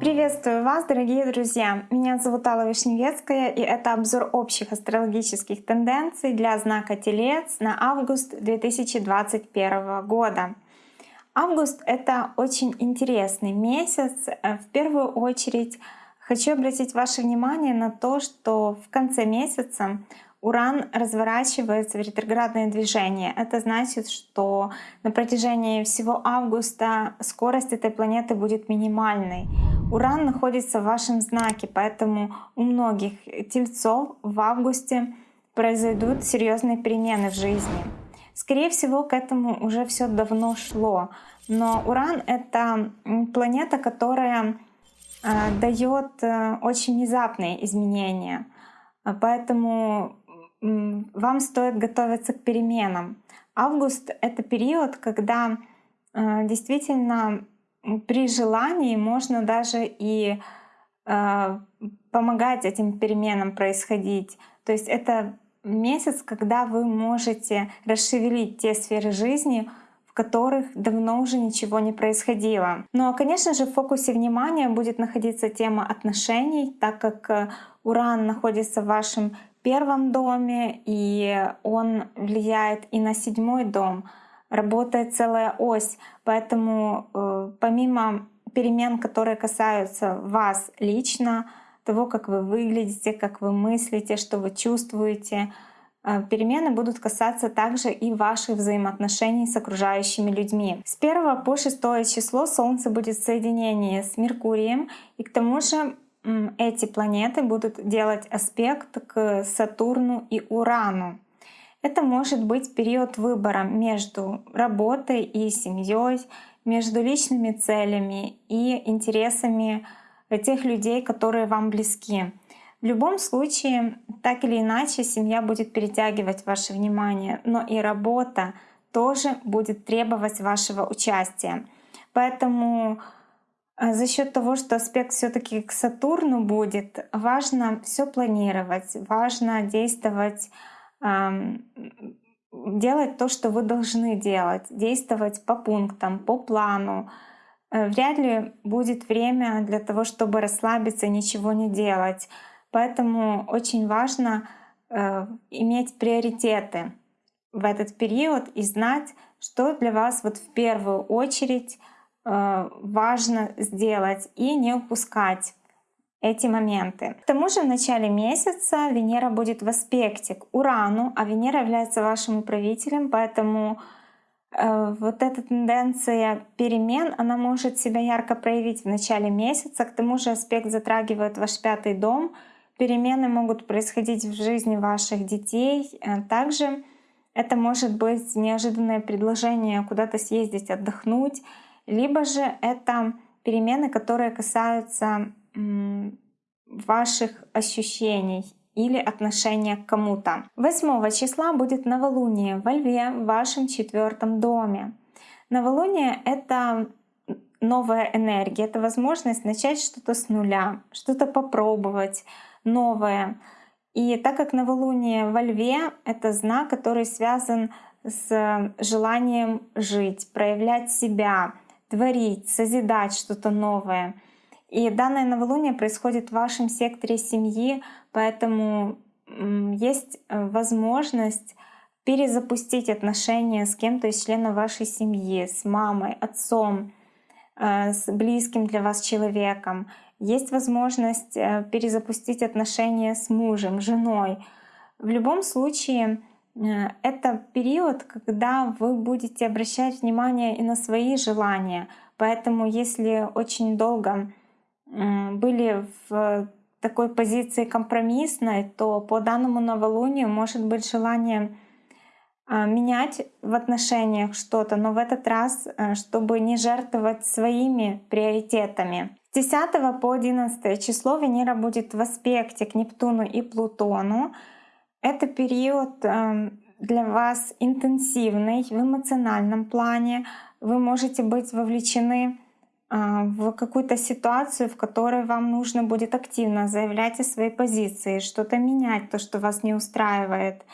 Приветствую вас, дорогие друзья! Меня зовут Алла Вишневецкая, и это обзор общих астрологических тенденций для знака Телец на август 2021 года. Август — это очень интересный месяц. Э, в первую очередь хочу обратить ваше внимание на то, что в конце месяца Уран разворачивается в ретроградное движение. Это значит, что на протяжении всего августа скорость этой планеты будет минимальной. Уран находится в вашем знаке, поэтому у многих тельцов в августе произойдут серьезные перемены в жизни. Скорее всего, к этому уже все давно шло. Но Уран — это планета, которая э, дает э, очень внезапные изменения. Поэтому вам стоит готовиться к переменам. Август — это период, когда э, действительно при желании можно даже и помогать этим переменам происходить. То есть это месяц, когда вы можете расшевелить те сферы жизни, в которых давно уже ничего не происходило. Но, конечно же, в фокусе внимания будет находиться тема отношений, так как э, Уран находится в вашем первом доме, и он влияет и на седьмой дом. Работает целая ось, поэтому э, помимо перемен, которые касаются вас лично, того, как вы выглядите, как вы мыслите, что вы чувствуете. Э, перемены будут касаться также и ваших взаимоотношений с окружающими людьми. С 1 по 6 число Солнце будет в соединении с Меркурием, и к тому же эти планеты будут делать аспект к Сатурну и Урану. Это может быть период выбора между работой и семьей, между личными целями и интересами тех людей, которые вам близки. В любом случае, так или иначе, семья будет перетягивать ваше внимание, но и работа тоже будет требовать вашего участия. Поэтому за счет того, что аспект все-таки к Сатурну будет, важно все планировать, важно действовать, делать то, что вы должны делать, действовать по пунктам, по плану, Э, вряд ли будет время для того, чтобы расслабиться ничего не делать. Поэтому очень важно э, иметь приоритеты в этот период и знать, что для вас вот в первую очередь важно сделать и не упускать эти моменты. К тому же в начале месяца Венера будет в аспекте к Урану, а Венера является вашим управителем, поэтому Э, вот эта тенденция перемен, она может себя ярко проявить в начале месяца. К тому же аспект затрагивает ваш пятый дом. Перемены могут происходить в жизни ваших детей. Э, также это может быть неожиданное предложение куда-то съездить, отдохнуть. Либо же это перемены, которые касаются ваших ощущений или отношение к кому-то. 8 числа будет новолуние во Льве в вашем четвертом доме. Новолуние — это новая энергия, это возможность начать что-то с нуля, что-то попробовать новое. И так как новолуние во Льве — это знак, который связан с желанием жить, проявлять себя, творить, созидать что-то новое — и данное новолуние происходит в вашем секторе семьи, поэтому есть э, возможность перезапустить отношения с кем-то из членов вашей семьи, с мамой, отцом, э, с близким для вас человеком. Есть возможность э, перезапустить отношения с мужем, женой. В любом случае, это период, когда вы будете обращать внимание и на свои желания. Поэтому если очень долго были в такой позиции компромиссной, то по данному новолунию может быть желание а, менять в отношениях что-то, но в этот раз, э, чтобы не жертвовать своими приоритетами. С 10 по 11 число Венера будет в аспекте к Нептуну и Плутону. Это период эм, для вас интенсивный в эмоциональном плане. Вы можете быть вовлечены а, в какую-то ситуацию, в которой вам нужно будет активно заявлять о своей позиции, что-то менять, то, что вас не устраивает.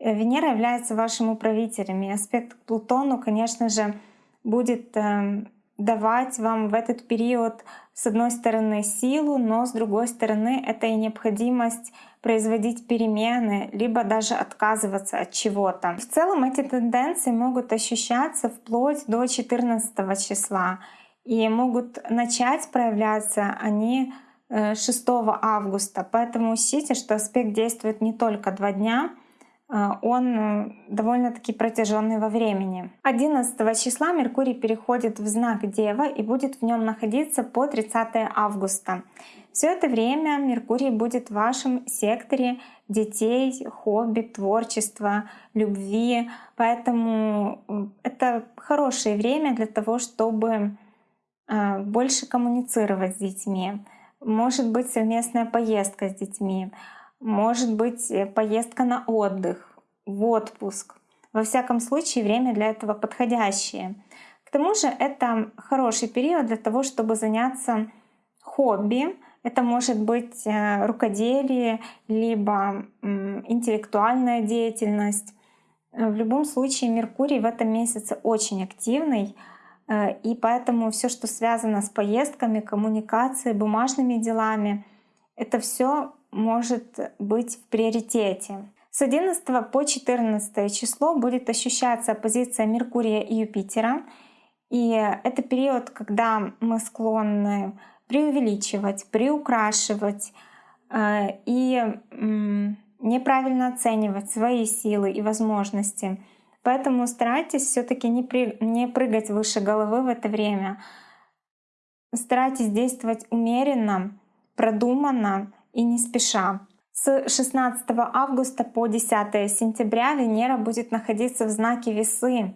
Э, Венера является вашим управителем, и аспект к Плутону, конечно же, будет эм, давать вам в этот период, с одной стороны, силу, но с другой стороны, это и необходимость производить перемены, либо даже отказываться от чего-то. В целом эти тенденции могут ощущаться вплоть до 14 числа и могут начать проявляться они 6 э, августа. Поэтому учтите, что аспект действует не только два дня, э, он э, довольно-таки протяженный во времени. 11 числа Меркурий переходит в знак Дева и будет в нем находиться по 30 августа. Все это время Меркурий будет в вашем секторе детей, хобби, творчества, любви. Поэтому это хорошее время для того, чтобы больше коммуницировать с детьми может быть совместная поездка с детьми, может быть э, поездка на отдых, в отпуск. Во всяком случае, время для этого подходящее. К тому же это хороший период для того, чтобы заняться хобби. Это может быть э, рукоделие, либо интеллектуальная деятельность. В любом случае Меркурий в этом месяце очень активный, Э, и поэтому все, что связано с поездками, коммуникацией, бумажными делами, это все может быть в приоритете. С 11 по 14 число будет ощущаться оппозиция Меркурия и Юпитера. И это период, когда мы склонны преувеличивать, приукрашивать э, и неправильно оценивать свои силы и возможности. Поэтому старайтесь все-таки не, не прыгать выше головы в это время. Старайтесь действовать умеренно, продуманно и не спеша. С 16 августа по 10 сентября Венера будет находиться в знаке весы,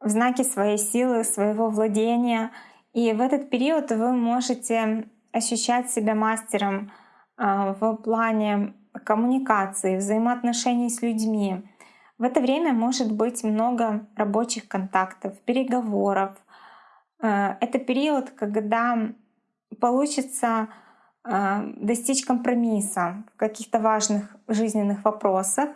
в знаке своей силы, своего владения. И в этот период вы можете ощущать себя мастером а, в плане коммуникации, взаимоотношений с людьми, в это время может быть много рабочих контактов, переговоров. Э, это период, когда получится достичь компромисса в каких-то важных жизненных вопросах.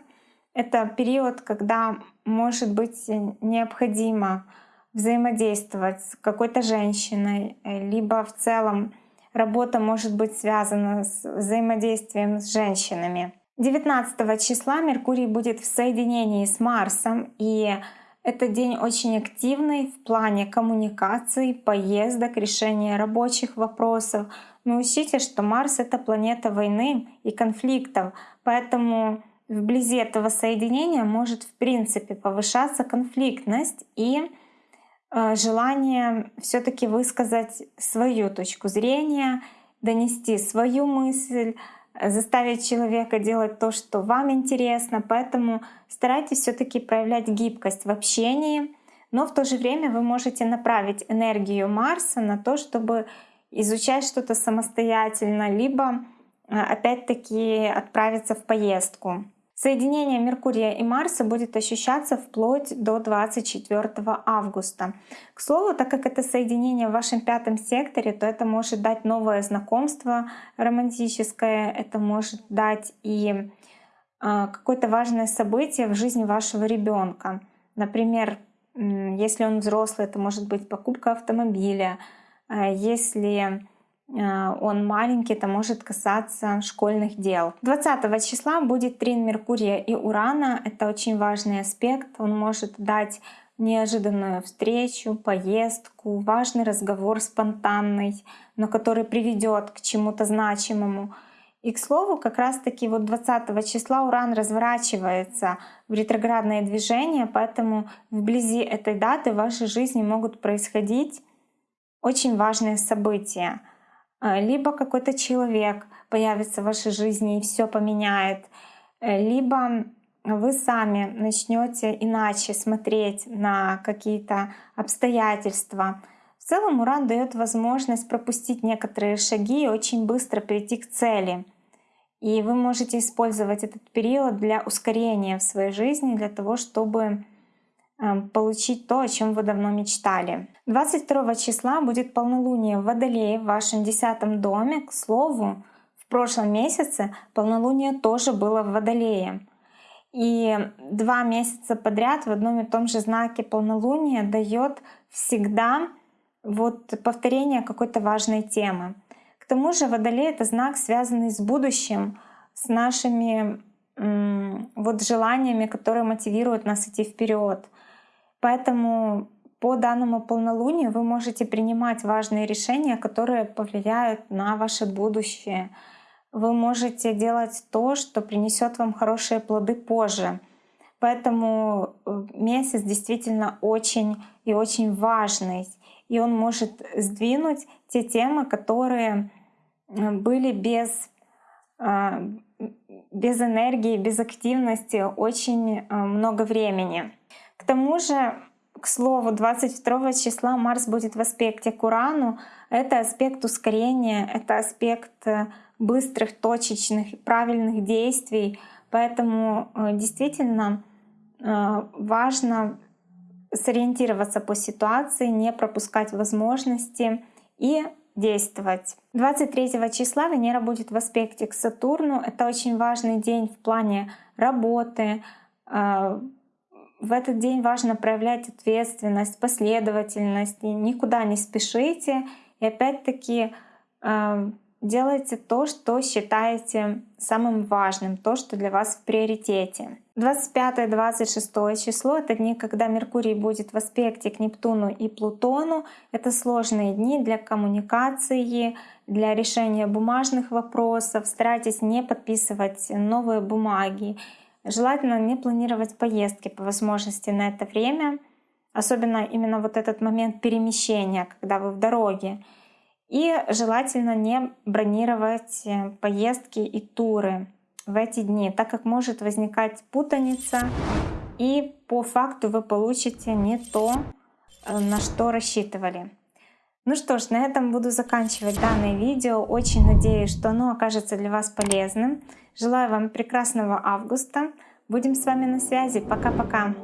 Это период, когда может быть необходимо взаимодействовать с какой-то женщиной, либо в целом работа может быть связана с взаимодействием с женщинами. 19 числа Меркурий будет в соединении с Марсом, и это день очень активный в плане коммуникаций, поездок, решения рабочих вопросов. Но учтите, что Марс — это планета войны и конфликтов, поэтому вблизи этого соединения может в принципе повышаться конфликтность и э, желание все таки высказать свою точку зрения, донести свою мысль, заставить человека делать то, что вам интересно. Поэтому старайтесь все-таки проявлять гибкость в общении, но в то же время вы можете направить энергию Марса на то, чтобы изучать что-то самостоятельно, либо э, опять-таки отправиться в поездку. Соединение Меркурия и Марса будет ощущаться вплоть до 24 августа. К слову, так как это соединение в вашем пятом секторе, то это может дать новое знакомство романтическое, это может дать и а, какое-то важное событие в жизни вашего ребенка. Например, если он взрослый, это может быть покупка автомобиля. А если он маленький, это может касаться школьных дел. 20 числа будет трин Меркурия и Урана. Это очень важный аспект. Он может дать неожиданную встречу, поездку, важный разговор спонтанный, но который приведет к чему-то значимому. И к слову, как раз-таки вот 20 числа Уран разворачивается в ретроградное движение, поэтому вблизи этой даты в вашей жизни могут происходить очень важные события. А, либо какой-то человек появится в вашей жизни и все поменяет, э, либо вы сами начнете иначе смотреть на какие-то обстоятельства. В целом Уран дает возможность пропустить некоторые шаги и очень быстро прийти к цели. И вы можете использовать этот период для ускорения в своей жизни, для того, чтобы получить то, о чем вы давно мечтали. 22 числа будет полнолуние в Водолее в вашем десятом доме. К слову, в прошлом месяце полнолуние тоже было в Водолее. И два месяца подряд в одном и том же знаке полнолуния дает всегда вот повторение какой-то важной темы. К тому же Водолей — это знак, связанный с будущим, с нашими вот желаниями, которые мотивируют нас идти вперед. Поэтому по данному полнолунию вы можете принимать важные решения, которые повлияют на ваше будущее. Вы можете делать то, что принесет вам хорошие плоды позже. Поэтому э, месяц действительно очень и очень важный. И он может сдвинуть те темы, которые э, были без, а, без энергии, без активности очень э, много времени. К тому же к слову, 22 числа Марс будет в аспекте к Урану. Это аспект ускорения, это аспект э, быстрых, точечных, правильных действий. Поэтому э, действительно э, важно сориентироваться по ситуации, не пропускать возможности и действовать. 23 числа Венера будет в аспекте к Сатурну. Это очень важный день в плане работы, в этот день важно проявлять ответственность, последовательность, никуда не спешите. И опять-таки э, делайте то, что считаете самым важным, то, что для вас в приоритете. 25-26 число — это дни, когда Меркурий будет в аспекте к Нептуну и Плутону. Это сложные дни для коммуникации, для решения бумажных вопросов. Старайтесь не подписывать новые бумаги Желательно не планировать поездки по возможности на это время, особенно именно вот этот момент перемещения, когда вы в дороге. И желательно не бронировать э, поездки и туры в эти дни, так как может возникать путаница, и по факту вы получите не то, э, на что рассчитывали. Ну что ж, на этом буду заканчивать данное видео. Очень надеюсь, что оно окажется для вас полезным. Желаю вам прекрасного августа. Будем с вами на связи. Пока-пока.